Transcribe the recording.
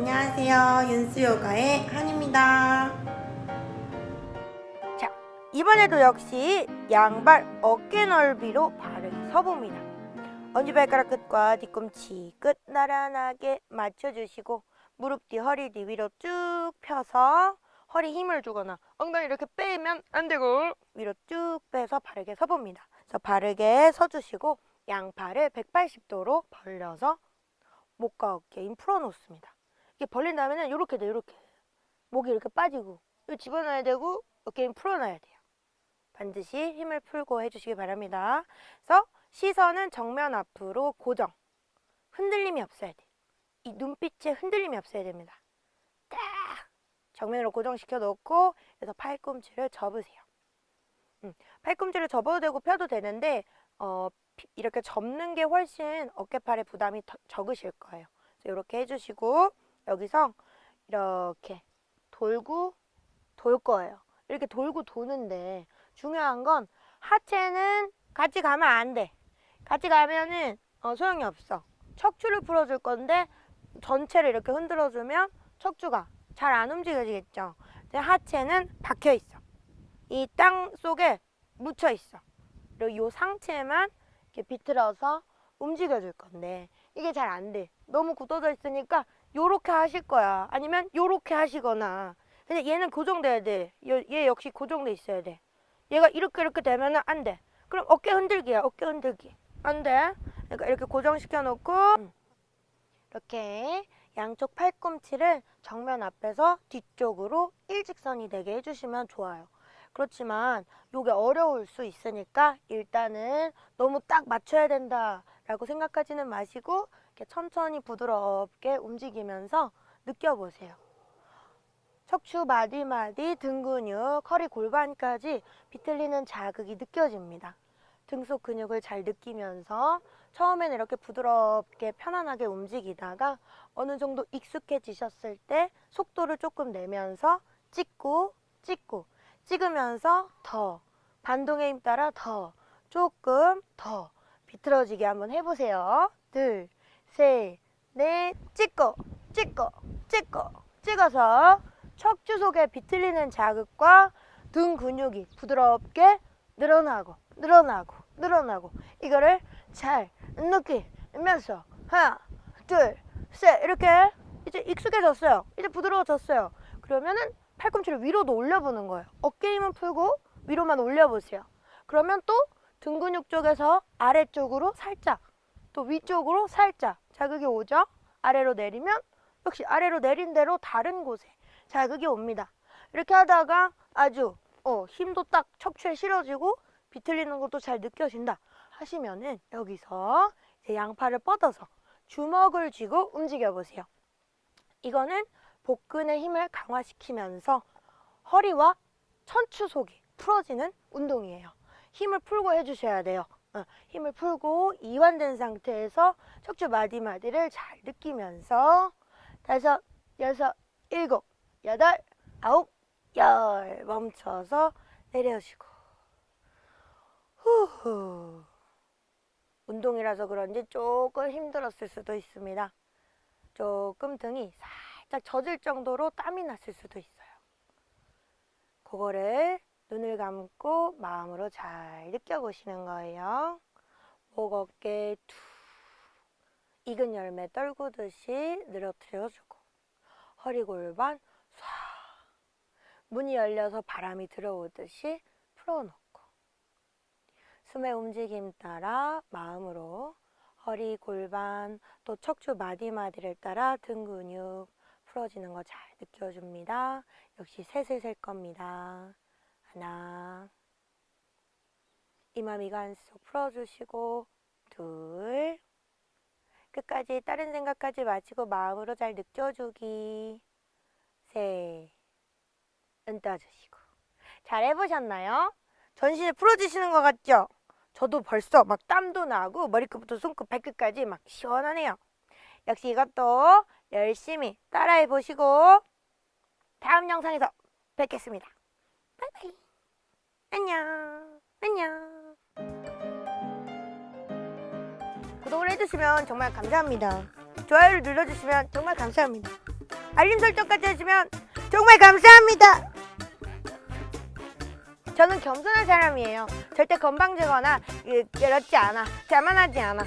안녕하세요. 윤수요가의 한입니다. 자, 이번에도 역시 양발 어깨 넓이로 바르게 서봅니다. 엄지발가락 끝과 뒤꿈치 끝 나란하게 맞춰주시고 무릎 뒤, 허리 뒤 위로 쭉 펴서 허리 힘을 주거나 엉덩이 이렇게 빼면 안 되고 위로 쭉 빼서 바르게 서봅니다. 그래서 바르게 서주시고 양팔을 180도로 벌려서 목과 어깨 힘 풀어놓습니다. 이게 벌린 다음에는 이렇게 돼, 이렇게. 목이 이렇게 빠지고 이거 집어넣어야 되고 어깨 힘 풀어놔야 돼요. 반드시 힘을 풀고 해주시기 바랍니다. 그래서 시선은 정면 앞으로 고정. 흔들림이 없어야 돼. 이 눈빛에 흔들림이 없어야 됩니다. 딱 정면으로 고정시켜 놓고 그래서 팔꿈치를 접으세요. 음, 팔꿈치를 접어도 되고 펴도 되는데 어, 피- 이렇게 접는 게 훨씬 어깨팔에 부담이 더- 적으실 거예요. 이렇게 해주시고 여기서 이렇게 돌고 돌 거예요. 이렇게 돌고 도는데 중요한 건 하체는 같이 가면 안 돼. 같이 가면은 어, 소용이 없어. 척추를 풀어줄 건데 전체를 이렇게 흔들어주면 척추가 잘 안 움직여지겠죠. 하체는 박혀 있어. 이 땅 속에 묻혀 있어. 그리고 이 상체만 이렇게 비틀어서 움직여줄 건데 이게 잘 안 돼. 너무 굳어져 있으니까 요렇게 하실 거야. 아니면 요렇게 하시거나. 근데 얘는 고정돼야 돼. 얘, 얘 역시 고정돼 있어야 돼. 얘가 이렇게 이렇게 되면은 안 돼. 그럼 어깨 흔들기야. 어깨 흔들기. 안 돼. 그러니까 이렇게 고정시켜 놓고 음. 이렇게 양쪽 팔꿈치를 정면 앞에서 뒤쪽으로 일직선이 되게 해주시면 좋아요. 그렇지만 이게 어려울 수 있으니까 일단은 너무 딱 맞춰야 된다 라고 생각하지는 마시고 천천히 부드럽게 움직이면서 느껴보세요. 척추 마디마디 등 근육, 허리 골반까지 비틀리는 자극이 느껴집니다. 등속 근육을 잘 느끼면서 처음에는 이렇게 부드럽게 편안하게 움직이다가 어느 정도 익숙해지셨을 때 속도를 조금 내면서 찍고 찍고 찍으면서 더 반동의 힘 따라 더 조금 더 비틀어지게 한번 해보세요. 둘, 셋, 넷, 찍고 찍고 찍고. 찍어서 척추 속에 비틀리는 자극과 등 근육이 부드럽게 늘어나고 늘어나고 늘어나고. 이거를 잘 느끼면서 하나 둘 셋. 이렇게 이제 익숙해졌어요. 이제 부드러워졌어요. 그러면은 팔꿈치를 위로도 올려보는 거예요. 어깨 힘은 풀고 위로만 올려보세요. 그러면 또 등 근육 쪽에서 아래쪽으로 살짝 또 위쪽으로 살짝 자극이 오죠 아래로 내리면 역시 아래로 내린 대로 다른 곳에 자극이 옵니다 이렇게 하다가 아주 어, 힘도 딱 척추에 실어지고 비틀리는 것도 잘 느껴진다 하시면은 여기서 이제 양팔을 뻗어서 주먹을 쥐고 움직여 보세요. 이거는 복근의 힘을 강화시키면서 허리와 천추 속이 풀어지는 운동이에요. 힘을 풀고 해주셔야 돼요. 어, 힘을 풀고 이완된 상태에서 척추 마디마디를 잘 느끼면서 다섯, 여섯, 일곱, 여덟, 아홉, 열 멈춰서 내려주고 후후 운동이라서 그런지 조금 힘들었을 수도 있습니다. 조금 등이 살짝 젖을 정도로 땀이 났을 수도 있어요. 그거를 눈을 감고 마음으로 잘 느껴보시는 거예요. 목 어깨 툭 익은 열매 떨구듯이 늘어뜨려주고 허리 골반 쏴 문이 열려서 바람이 들어오듯이 풀어놓고 숨의 움직임 따라 마음으로 허리, 골반, 또 척추 마디마디를 따라 등 근육 풀어지는 거 잘 느껴줍니다. 역시 셋을 셀 겁니다. 하나 이마 미간 속 풀어주시고 둘 끝까지 다른 생각하지 마시고 마음으로 잘 느껴주기 셋은 떠주시고 잘 해보셨나요? 전신을 풀어주시는 것 같죠? 저도 벌써 막 땀도 나고 머리끝부터 손끝 발끝까지 막 시원하네요. 역시 이것도 열심히 따라해 보시고 다음 영상에서 뵙겠습니다. 바이바이. 안녕. 안녕. 구독을 해주시면 정말 감사합니다. 좋아요를 눌러주시면 정말 감사합니다. 알림 설정까지 해주시면 정말 감사합니다. 저는 겸손한 사람이에요. 절대 건방지거나 예, 그렇지 않아. 자만하지 않아.